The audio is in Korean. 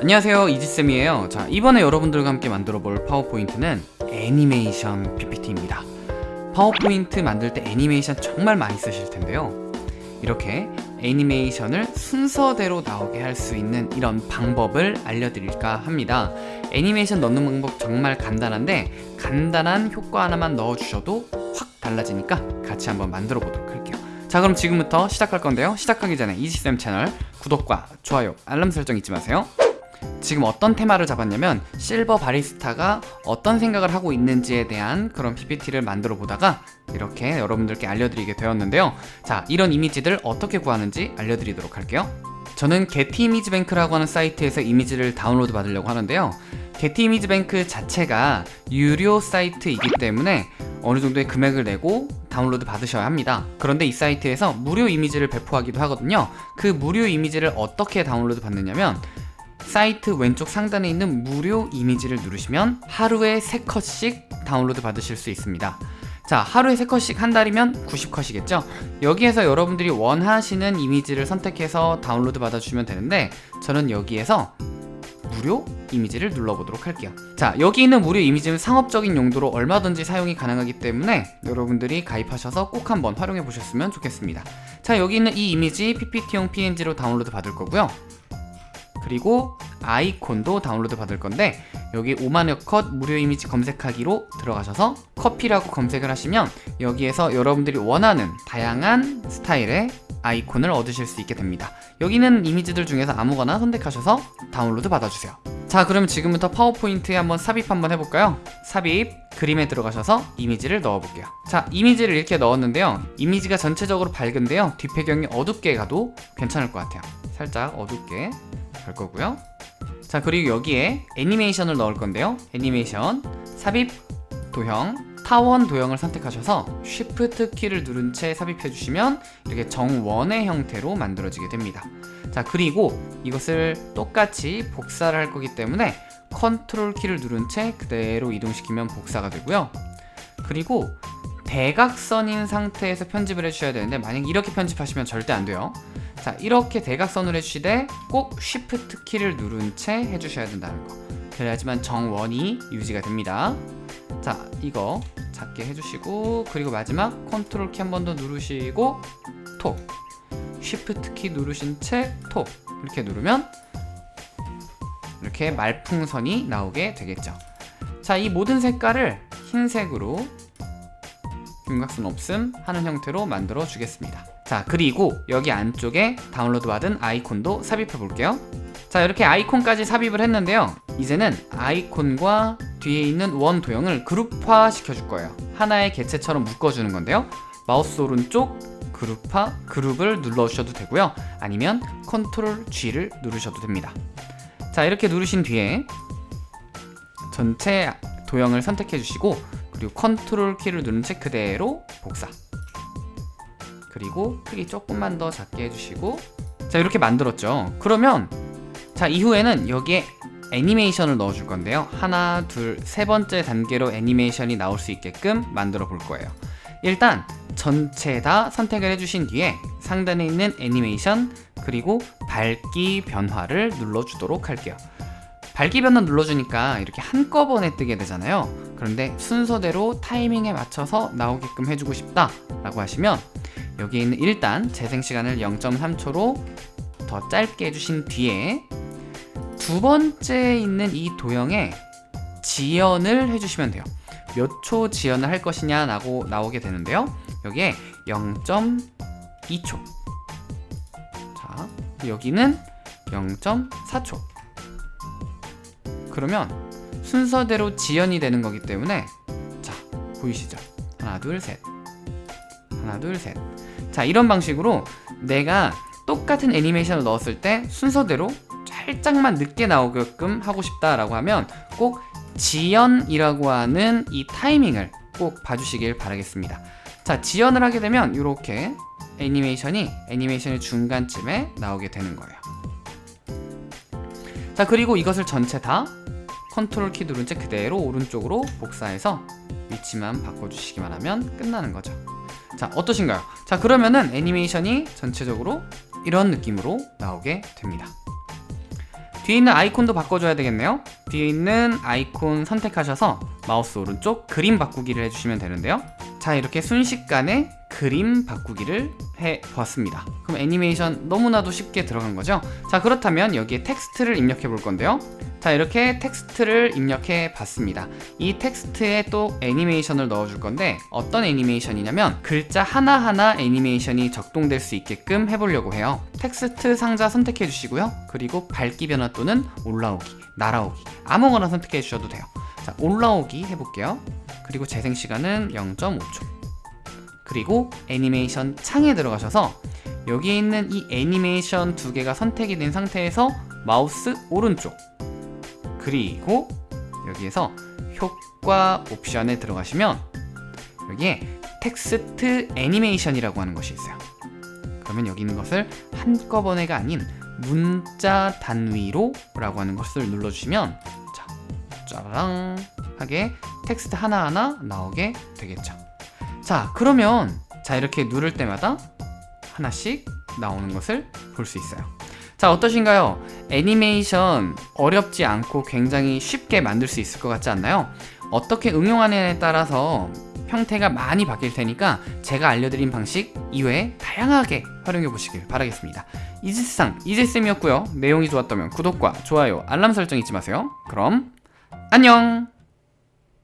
안녕하세요 이지쌤이에요. 자 이번에 여러분들과 함께 만들어 볼 파워포인트는 애니메이션 PPT입니다. 파워포인트 만들 때 애니메이션 정말 많이 쓰실 텐데요. 이렇게 애니메이션을 순서대로 나오게 할 수 있는 이런 방법을 알려드릴까 합니다. 애니메이션 넣는 방법 정말 간단한데 간단한 효과 하나만 넣어주셔도 확 달라지니까 같이 한번 만들어 보도록 할게요. 자 그럼 지금부터 시작할 건데요. 시작하기 전에 이지쌤 채널 구독과 좋아요 알람 설정 잊지 마세요 지금 어떤 테마를 잡았냐면 실버 바리스타가 어떤 생각을 하고 있는지에 대한 그런 PPT를 만들어 보다가 이렇게 여러분들께 알려드리게 되었는데요. 자 이런 이미지들 어떻게 구하는지 알려드리도록 할게요. 저는 게티 이미지 뱅크라고 하는 사이트에서 이미지를 다운로드 받으려고 하는데요. 게티 이미지 뱅크 자체가 유료 사이트이기 때문에 어느 정도의 금액을 내고 다운로드 받으셔야 합니다. 그런데 이 사이트에서 무료 이미지를 배포하기도 하거든요. 그 무료 이미지를 어떻게 다운로드 받느냐면 사이트 왼쪽 상단에 있는 무료 이미지를 누르시면 하루에 3컷씩 다운로드 받으실 수 있습니다. 자 하루에 3컷씩 한 달이면 90컷이겠죠? 여기에서 여러분들이 원하시는 이미지를 선택해서 다운로드 받아주시면 되는데 저는 여기에서 무료 이미지를 눌러보도록 할게요. 자 여기 있는 무료 이미지는 상업적인 용도로 얼마든지 사용이 가능하기 때문에 여러분들이 가입하셔서 꼭 한번 활용해 보셨으면 좋겠습니다. 자 여기 있는 이 이미지 PPT용 PNG로 다운로드 받을 거고요 그리고 아이콘도 다운로드 받을 건데 여기 5만여 컷 무료 이미지 검색하기로 들어가셔서 커피라고 검색을 하시면 여기에서 여러분들이 원하는 다양한 스타일의 아이콘을 얻으실 수 있게 됩니다. 여기는 이미지들 중에서 아무거나 선택하셔서 다운로드 받아주세요. 자 그러면 지금부터 파워포인트에 한번 삽입 한번 해볼까요? 삽입 그림에 들어가셔서 이미지를 넣어볼게요. 자 이미지를 이렇게 넣었는데요. 이미지가 전체적으로 밝은데요. 뒷배경이 어둡게 가도 괜찮을 것 같아요. 살짝 어둡게 갈 거고요. 자 그리고 여기에 애니메이션을 넣을 건데요. 애니메이션. 삽입 도형 타원 도형을 선택하셔서 Shift 키를 누른 채 삽입해 주시면 이렇게 정원의 형태로 만들어지게 됩니다. 자 그리고 이것을 똑같이 복사를 할 거기 때문에 컨트롤 키를 누른 채 그대로 이동시키면 복사가 되고요. 그리고 대각선인 상태에서 편집을 해주셔야 되는데 만약 이렇게 편집하시면 절대 안 돼요 자 이렇게 대각선으로 해주시되 꼭 Shift 키를 누른 채 해주셔야 된다는 거. 그래야지만 정원이 유지가 됩니다. 자 이거 작게 해주시고 그리고 마지막 컨트롤 키 한 번 더 누르시고 톡 Shift 키 누르신 채 톡 이렇게 누르면 이렇게 말풍선이 나오게 되겠죠. 자 이 모든 색깔을 흰색으로 윤곽선 없음 하는 형태로 만들어 주겠습니다 자 그리고 여기 안쪽에 다운로드 받은 아이콘도 삽입해 볼게요. 자 이렇게 아이콘까지 삽입을 했는데요. 이제는 아이콘과 뒤에 있는 원 도형을 그룹화 시켜줄 거예요. 하나의 개체처럼 묶어주는 건데요. 마우스 오른쪽 그룹화 그룹을 눌러주셔도 되고요. 아니면 컨트롤 G를 누르셔도 됩니다. 자 이렇게 누르신 뒤에 전체 도형을 선택해 주시고 그리고 컨트롤 키를 누른 채 그대로 복사 그리고 크기 조금만 더 작게 해주시고. 자 이렇게 만들었죠. 그러면 자 이후에는 여기에 애니메이션을 넣어줄 건데요. 하나 둘 세 번째 단계로 애니메이션이 나올 수 있게끔 만들어 볼 거예요. 일단 전체 다 선택을 해주신 뒤에 상단에 있는 애니메이션 그리고 밝기 변화를 눌러주도록 할게요. 밝기 변화 눌러주니까 이렇게 한꺼번에 뜨게 되잖아요. 그런데 순서대로 타이밍에 맞춰서 나오게끔 해주고 싶다 라고 하시면 여기 있는 일단 재생시간을 0.3초로 더 짧게 해주신 뒤에 두 번째 있는 이 도형에 지연을 해주시면 돼요. 몇 초 지연을 할 것이냐 라고 나오게 되는데요. 여기에 0.2초. 자 여기는 0.4초. 그러면 순서대로 지연이 되는 거기 때문에 자 보이시죠? 하나 둘 셋. 하나 둘 셋 자 이런 방식으로 내가 똑같은 애니메이션을 넣었을 때 순서대로 살짝만 늦게 나오게끔 하고 싶다라고 하면 꼭 지연이라고 하는 이 타이밍을 꼭 봐주시길 바라겠습니다. 자 지연을 하게 되면 이렇게 애니메이션이 애니메이션의 중간쯤에 나오게 되는 거예요. 자 그리고 이것을 전체 다 컨트롤 키 누른 채 그대로 오른쪽으로 복사해서 위치만 바꿔주시기만 하면 끝나는 거죠 자 어떠신가요? 자 그러면은 애니메이션이 전체적으로 이런 느낌으로 나오게 됩니다. 뒤에 있는 아이콘도 바꿔줘야 되겠네요. 뒤에 있는 아이콘 선택하셔서 마우스 오른쪽 그림 바꾸기를 해주시면 되는데요. 자 이렇게 순식간에 그림 바꾸기를 해 보았습니다. 그럼 애니메이션 너무나도 쉽게 들어간 거죠? 자 그렇다면 여기에 텍스트를 입력해 볼 건데요. 자 이렇게 텍스트를 입력해 봤습니다. 이 텍스트에 또 애니메이션을 넣어 줄 건데 어떤 애니메이션이냐면 글자 하나하나 애니메이션이 작동될 수 있게끔 해보려고 해요. 텍스트 상자 선택해 주시고요. 그리고 밝기 변화 또는 올라오기 날아오기 아무거나 선택해 주셔도 돼요. 자 올라오기 해볼게요. 그리고 재생 시간은 0.5초 그리고 애니메이션 창에 들어가셔서 여기 있는 이 애니메이션 두 개가 선택이 된 상태에서 마우스 오른쪽 그리고 여기에서 효과 옵션에 들어가시면 여기에 텍스트 애니메이션이라고 하는 것이 있어요. 그러면 여기 있는 것을 한꺼번에가 아닌 문자 단위로 라고 하는 것을 눌러주시면 자 짜라랑 하게 텍스트 하나하나 나오게 되겠죠 자 그러면 자 이렇게 누를 때마다 하나씩 나오는 것을 볼 수 있어요. 자 어떠신가요? 애니메이션 어렵지 않고 굉장히 쉽게 만들 수 있을 것 같지 않나요? 어떻게 응용하느냐에 따라서 형태가 많이 바뀔 테니까 제가 알려드린 방식 이외에 다양하게 활용해 보시길 바라겠습니다. 이지스상 이지쌤이었고요. 내용이 좋았다면 구독과 좋아요 알람 설정 잊지 마세요. 그럼 안녕